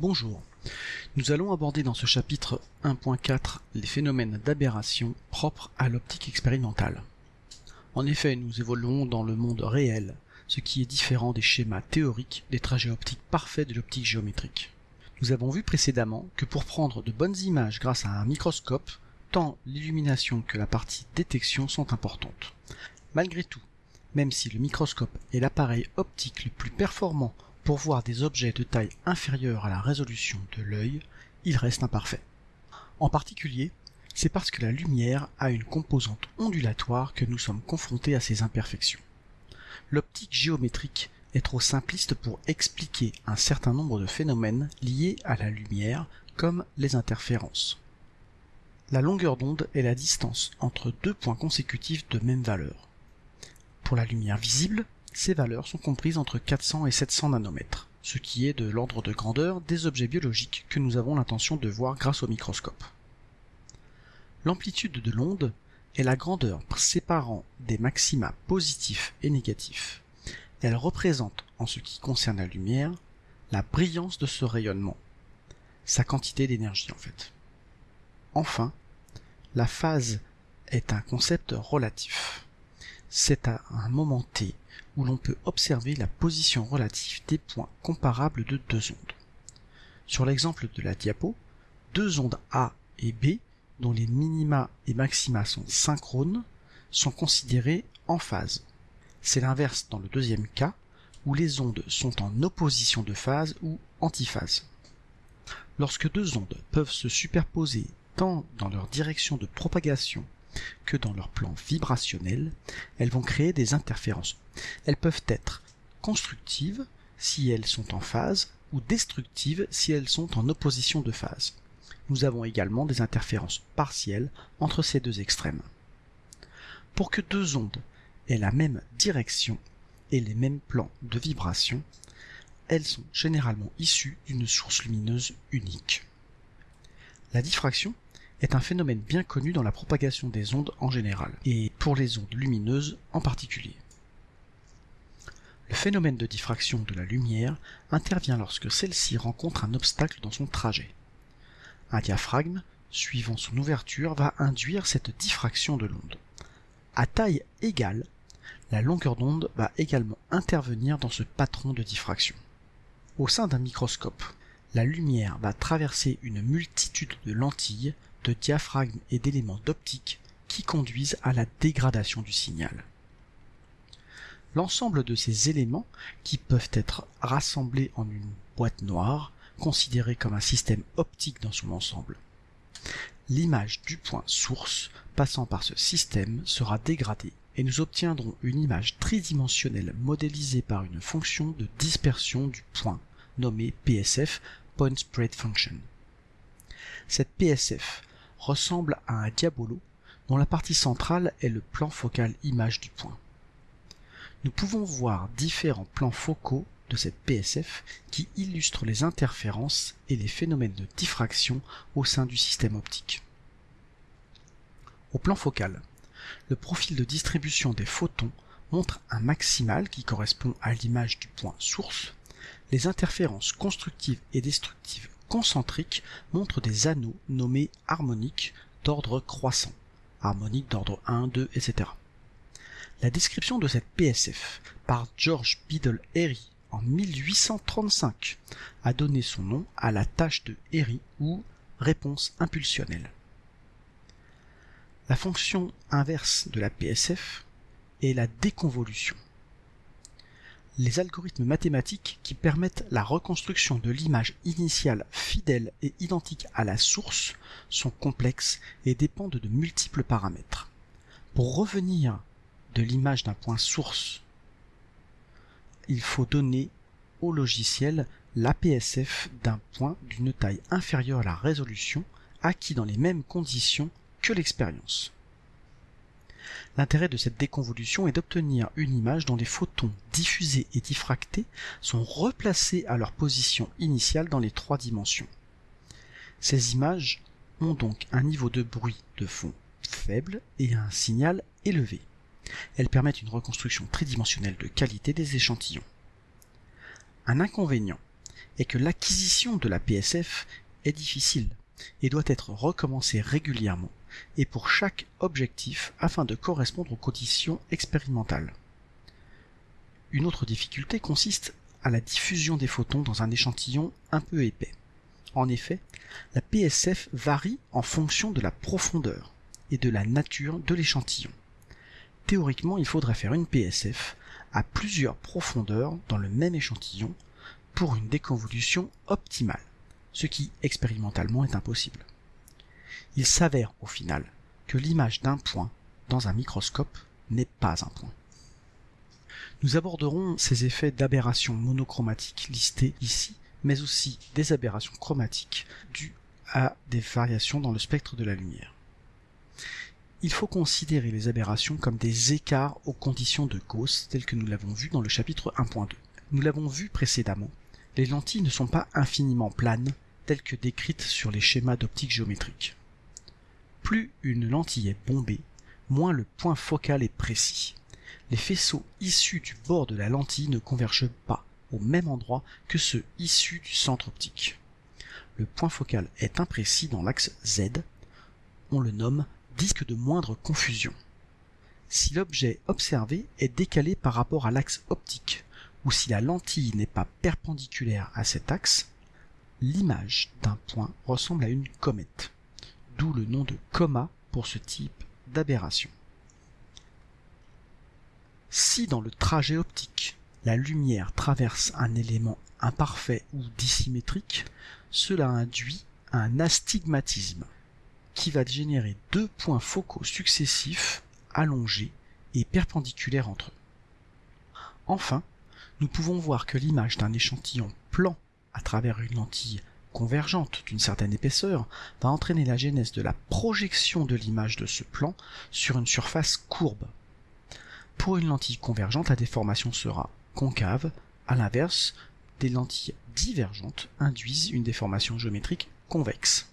Bonjour. Nous allons aborder dans ce chapitre 1.4 les phénomènes d'aberration propres à l'optique expérimentale. En effet, nous évoluons dans le monde réel, ce qui est différent des schémas théoriques des trajets optiques parfaits de l'optique géométrique. Nous avons vu précédemment que pour prendre de bonnes images grâce à un microscope, tant l'illumination que la partie détection sont importantes. Malgré tout, même si le microscope est l'appareil optique le plus performant pour voir des objets de taille inférieure à la résolution de l'œil, il reste imparfait. En particulier, c'est parce que la lumière a une composante ondulatoire que nous sommes confrontés à ces imperfections. L'optique géométrique est trop simpliste pour expliquer un certain nombre de phénomènes liés à la lumière, comme les interférences. La longueur d'onde est la distance entre deux points consécutifs de même valeur. Pour la lumière visible, ces valeurs sont comprises entre 400 et 700 nanomètres, ce qui est de l'ordre de grandeur des objets biologiques que nous avons l'intention de voir grâce au microscope. L'amplitude de l'onde est la grandeur séparant des maxima positifs et négatifs. Elle représente, en ce qui concerne la lumière, la brillance de ce rayonnement, sa quantité d'énergie en fait. Enfin, la phase est un concept relatif. C'est à un moment t où l'on peut observer la position relative des points comparables de deux ondes. Sur l'exemple de la diapo, deux ondes A et B, dont les minima et maxima sont synchrones, sont considérées en phase. C'est l'inverse dans le deuxième cas, où les ondes sont en opposition de phase ou antiphase. Lorsque deux ondes peuvent se superposer tant dans leur direction de propagation que dans leur plan vibrationnel, elles vont créer des interférences. Elles peuvent être constructives si elles sont en phase ou destructives si elles sont en opposition de phase. Nous avons également des interférences partielles entre ces deux extrêmes. Pour que deux ondes aient la même direction et les mêmes plans de vibration, elles sont généralement issues d'une source lumineuse unique. La diffraction est un phénomène bien connu dans la propagation des ondes en général, et pour les ondes lumineuses en particulier. Le phénomène de diffraction de la lumière intervient lorsque celle-ci rencontre un obstacle dans son trajet. Un diaphragme, suivant son ouverture, va induire cette diffraction de l'onde. À taille égale, la longueur d'onde va également intervenir dans ce patron de diffraction. Au sein d'un microscope, la lumière va traverser une multitude de lentilles de diaphragmes et d'éléments d'optique qui conduisent à la dégradation du signal. L'ensemble de ces éléments, qui peuvent être rassemblés en une boîte noire, considérée comme un système optique dans son ensemble. L'image du point source passant par ce système sera dégradée et nous obtiendrons une image tridimensionnelle modélisée par une fonction de dispersion du point nommée PSF, Point Spread Function. Cette PSF ressemble à un diabolo dont la partie centrale est le plan focal image du point. Nous pouvons voir différents plans focaux de cette PSF qui illustrent les interférences et les phénomènes de diffraction au sein du système optique. Au plan focal, le profil de distribution des photons montre un maximal qui correspond à l'image du point source. Les interférences constructives et destructives concentriques montrent des anneaux nommés harmoniques d'ordre croissant, harmoniques d'ordre 1, 2, etc. La description de cette PSF par George Biddle Airy en 1835 a donné son nom à la tâche de Airy ou réponse impulsionnelle. La fonction inverse de la PSF est la déconvolution les algorithmes mathématiques qui permettent la reconstruction de l'image initiale fidèle et identique à la source sont complexes et dépendent de multiples paramètres. Pour revenir de l'image d'un point source, il faut donner au logiciel l'APSF d'un point d'une taille inférieure à la résolution acquis dans les mêmes conditions que l'expérience. L'intérêt de cette déconvolution est d'obtenir une image dont les photons diffusés et diffractés sont replacés à leur position initiale dans les trois dimensions. Ces images ont donc un niveau de bruit de fond faible et un signal élevé. Elles permettent une reconstruction tridimensionnelle de qualité des échantillons. Un inconvénient est que l'acquisition de la PSF est difficile et doit être recommencée régulièrement et pour chaque objectif afin de correspondre aux conditions expérimentales. Une autre difficulté consiste à la diffusion des photons dans un échantillon un peu épais. En effet, la PSF varie en fonction de la profondeur et de la nature de l'échantillon. Théoriquement, il faudrait faire une PSF à plusieurs profondeurs dans le même échantillon pour une déconvolution optimale, ce qui expérimentalement est impossible. Il s'avère au final que l'image d'un point dans un microscope n'est pas un point. Nous aborderons ces effets d'aberration monochromatique listés ici, mais aussi des aberrations chromatiques dues à des variations dans le spectre de la lumière. Il faut considérer les aberrations comme des écarts aux conditions de Gauss telles que nous l'avons vu dans le chapitre 1.2. Nous l'avons vu précédemment, les lentilles ne sont pas infiniment planes telles que décrites sur les schémas d'optique géométrique. Plus une lentille est bombée, moins le point focal est précis. Les faisceaux issus du bord de la lentille ne convergent pas au même endroit que ceux issus du centre optique. Le point focal est imprécis dans l'axe Z. On le nomme disque de moindre confusion. Si l'objet observé est décalé par rapport à l'axe optique, ou si la lentille n'est pas perpendiculaire à cet axe, l'image d'un point ressemble à une comète, d'où le nom de coma pour ce type d'aberration. Si dans le trajet optique, la lumière traverse un élément imparfait ou dissymétrique, cela induit un astigmatisme, qui va générer deux points focaux successifs, allongés et perpendiculaires entre eux. Enfin, nous pouvons voir que l'image d'un échantillon plan à travers une lentille convergente d'une certaine épaisseur va entraîner la genèse de la projection de l'image de ce plan sur une surface courbe. Pour une lentille convergente, la déformation sera concave, à l'inverse, des lentilles divergentes induisent une déformation géométrique convexe.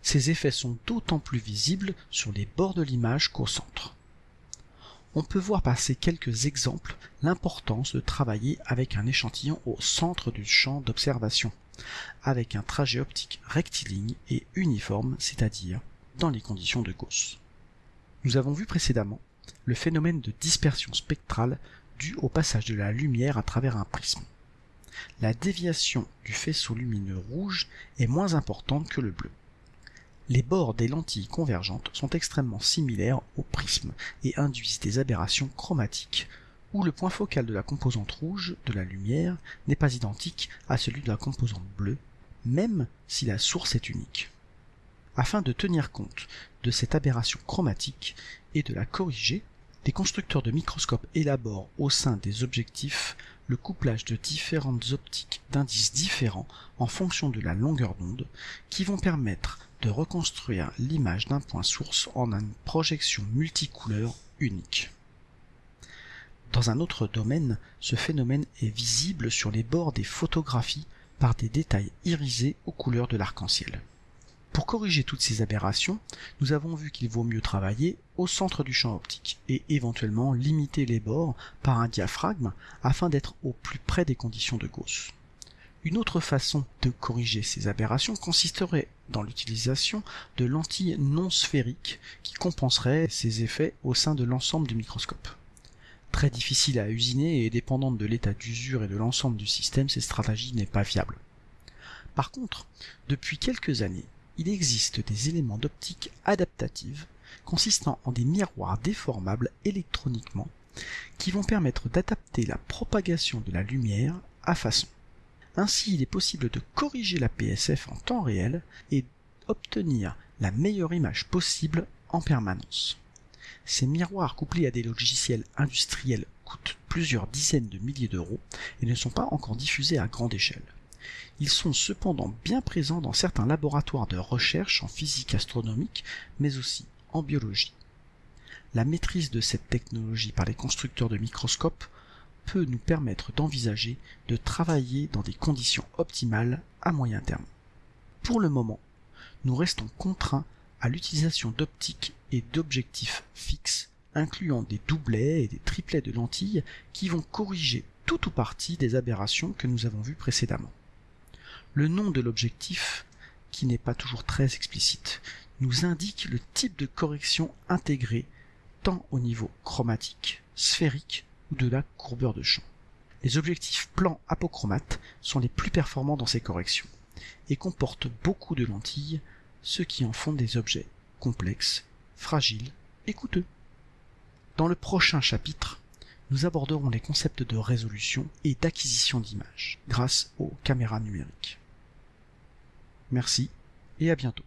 Ces effets sont d'autant plus visibles sur les bords de l'image qu'au centre. On peut voir par ces quelques exemples l'importance de travailler avec un échantillon au centre du champ d'observation, avec un trajet optique rectiligne et uniforme, c'est-à-dire dans les conditions de Gauss. Nous avons vu précédemment le phénomène de dispersion spectrale dû au passage de la lumière à travers un prisme. La déviation du faisceau lumineux rouge est moins importante que le bleu. Les bords des lentilles convergentes sont extrêmement similaires au prisme et induisent des aberrations chromatiques, où le point focal de la composante rouge de la lumière n'est pas identique à celui de la composante bleue, même si la source est unique. Afin de tenir compte de cette aberration chromatique et de la corriger, les constructeurs de microscopes élaborent au sein des objectifs le couplage de différentes optiques d'indices différents en fonction de la longueur d'onde qui vont permettre de reconstruire l'image d'un point source en une projection multicouleur unique. Dans un autre domaine, ce phénomène est visible sur les bords des photographies par des détails irisés aux couleurs de l'arc-en-ciel. Pour corriger toutes ces aberrations, nous avons vu qu'il vaut mieux travailler au centre du champ optique et éventuellement limiter les bords par un diaphragme afin d'être au plus près des conditions de Gauss. Une autre façon de corriger ces aberrations consisterait dans l'utilisation de lentilles non sphériques qui compenseraient ces effets au sein de l'ensemble du microscope. Très difficile à usiner et dépendante de l'état d'usure et de l'ensemble du système, cette stratégie n'est pas viable. Par contre, depuis quelques années, il existe des éléments d'optique adaptative consistant en des miroirs déformables électroniquement qui vont permettre d'adapter la propagation de la lumière à façon. Ainsi, il est possible de corriger la PSF en temps réel et obtenir la meilleure image possible en permanence. Ces miroirs couplés à des logiciels industriels coûtent plusieurs dizaines de milliers d'euros et ne sont pas encore diffusés à grande échelle. Ils sont cependant bien présents dans certains laboratoires de recherche en physique astronomique, mais aussi en biologie. La maîtrise de cette technologie par les constructeurs de microscopes peut nous permettre d'envisager de travailler dans des conditions optimales à moyen terme. Pour le moment, nous restons contraints à l'utilisation d'optiques et d'objectifs fixes, incluant des doublets et des triplets de lentilles qui vont corriger tout ou partie des aberrations que nous avons vues précédemment. Le nom de l'objectif, qui n'est pas toujours très explicite, nous indique le type de correction intégrée tant au niveau chromatique, sphérique ou de la courbeur de champ. Les objectifs plans apochromates sont les plus performants dans ces corrections et comportent beaucoup de lentilles, ce qui en font des objets complexes, fragiles et coûteux. Dans le prochain chapitre, nous aborderons les concepts de résolution et d'acquisition d'images grâce aux caméras numériques. Merci et à bientôt.